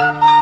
Bye.